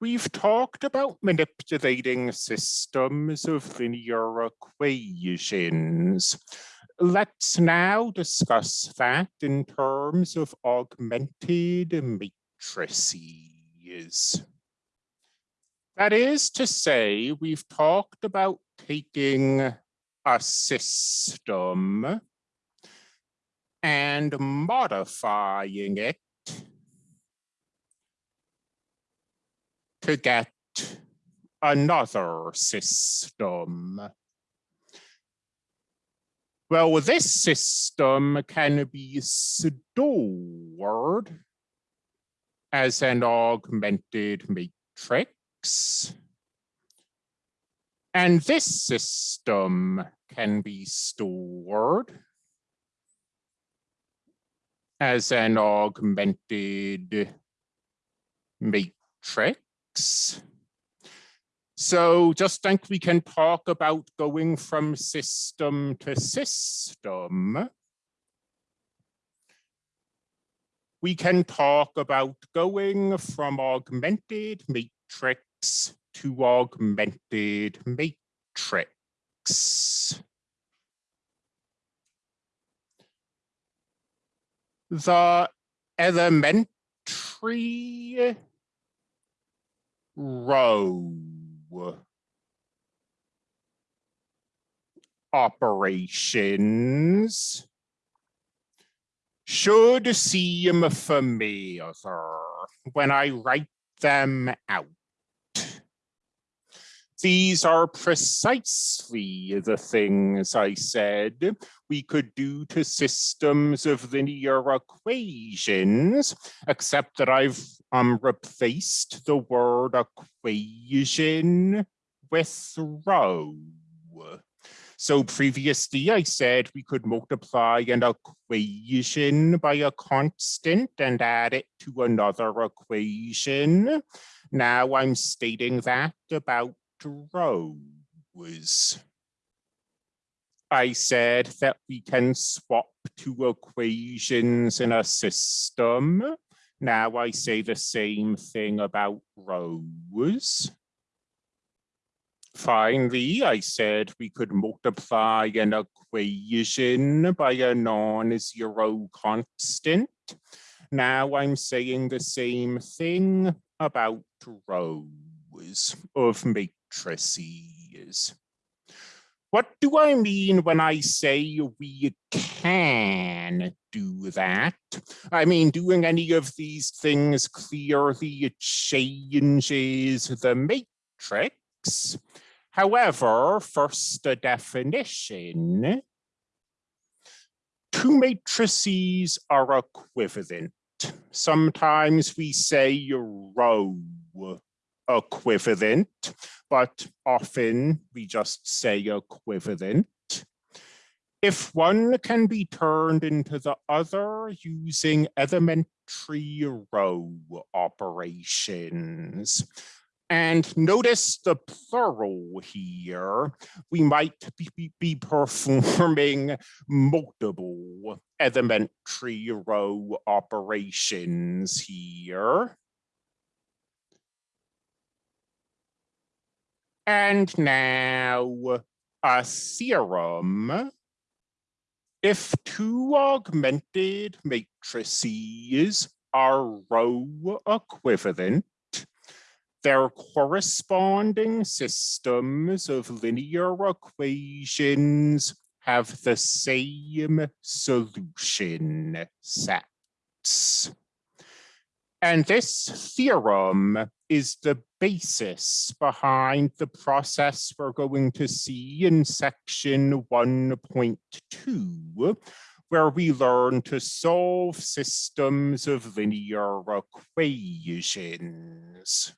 We've talked about manipulating systems of linear equations. Let's now discuss that in terms of augmented matrices. That is to say, we've talked about taking a system and modifying it to get another system. Well, this system can be stored as an augmented matrix. And this system can be stored as an augmented matrix. So just think we can talk about going from system to system. We can talk about going from augmented matrix to augmented matrix. The elementary row operations should seem familiar when I write them out. These are precisely the things I said we could do to systems of linear equations, except that I've um, replaced the word equation with row. So previously I said we could multiply an equation by a constant and add it to another equation. Now I'm stating that about rows. I said that we can swap two equations in a system. Now I say the same thing about rows. Finally, I said we could multiply an equation by a non-zero constant. Now I'm saying the same thing about rows of matrices. What do I mean when I say we can do that? I mean, doing any of these things clearly changes the matrix. However, first a definition. Two matrices are equivalent. Sometimes we say row equivalent, but often we just say equivalent. If one can be turned into the other using elementary row operations. And notice the plural here. We might be, performing multiple elementary row operations here. And now a theorem. If two augmented matrices are row equivalent, their corresponding systems of linear equations have the same solution sets. And this theorem is the basis behind the process we're going to see in section 1.2, where we learn to solve systems of linear equations.